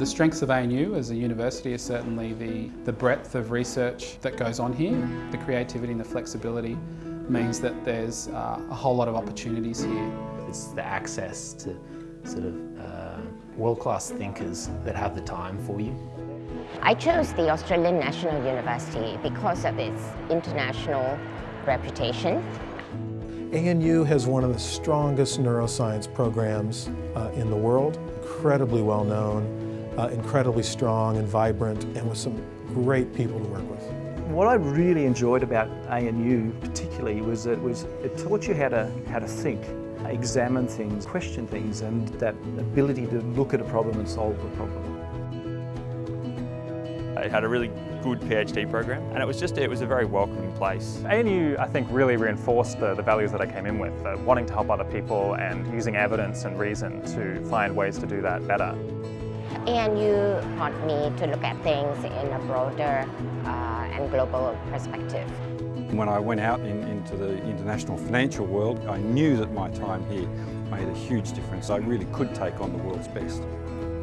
The strengths of ANU as a university is certainly the, the breadth of research that goes on here. The creativity and the flexibility means that there's uh, a whole lot of opportunities here. It's the access to sort of uh, world-class thinkers that have the time for you. I chose the Australian National University because of its international reputation. ANU has one of the strongest neuroscience programs uh, in the world, incredibly well known, uh, incredibly strong and vibrant, and with some great people to work with. What I really enjoyed about ANU particularly was that it, was, it taught you how to, how to think, examine things, question things, and that ability to look at a problem and solve the problem. It had a really good PhD program and it was just, it was a very welcoming place. ANU, I think, really reinforced the, the values that I came in with, uh, wanting to help other people and using evidence and reason to find ways to do that better. ANU taught me to look at things in a broader uh, and global perspective. When I went out in, into the international financial world, I knew that my time here made a huge difference. I really could take on the world's best.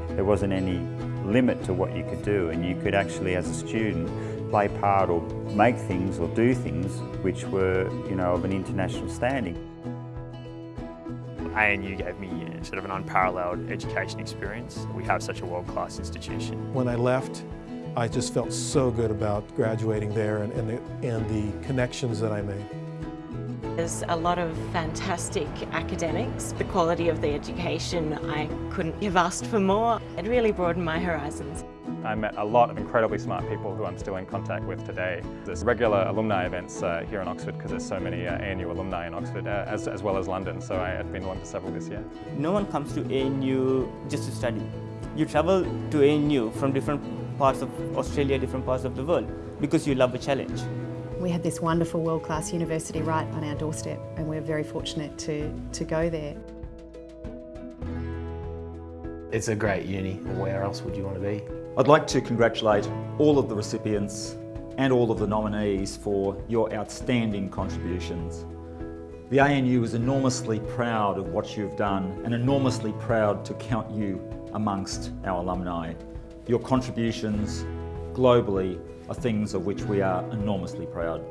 There wasn't any limit to what you could do and you could actually as a student play part or make things or do things which were you know of an international standing. ANU gave me uh, sort of an unparalleled education experience. We have such a world-class institution. When I left I just felt so good about graduating there and, and, the, and the connections that I made. There's a lot of fantastic academics. The quality of the education, I couldn't have asked for more. It really broadened my horizons. I met a lot of incredibly smart people who I'm still in contact with today. There's regular alumni events uh, here in Oxford because there's so many uh, ANU alumni in Oxford uh, as, as well as London, so I, have been along to several this year. No one comes to ANU just to study. You travel to ANU from different parts of Australia, different parts of the world because you love a challenge. We have this wonderful world-class university right on our doorstep and we're very fortunate to, to go there. It's a great uni. Where else would you want to be? I'd like to congratulate all of the recipients and all of the nominees for your outstanding contributions. The ANU is enormously proud of what you've done and enormously proud to count you amongst our alumni. Your contributions globally are things of which we are enormously proud.